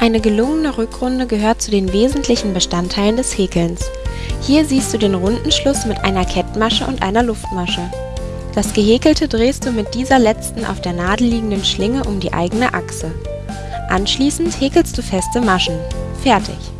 Eine gelungene Rückrunde gehört zu den wesentlichen Bestandteilen des Häkelns. Hier siehst du den runden Schluss mit einer Kettmasche und einer Luftmasche. Das Gehäkelte drehst du mit dieser letzten auf der Nadel liegenden Schlinge um die eigene Achse. Anschließend häkelst du feste Maschen. Fertig!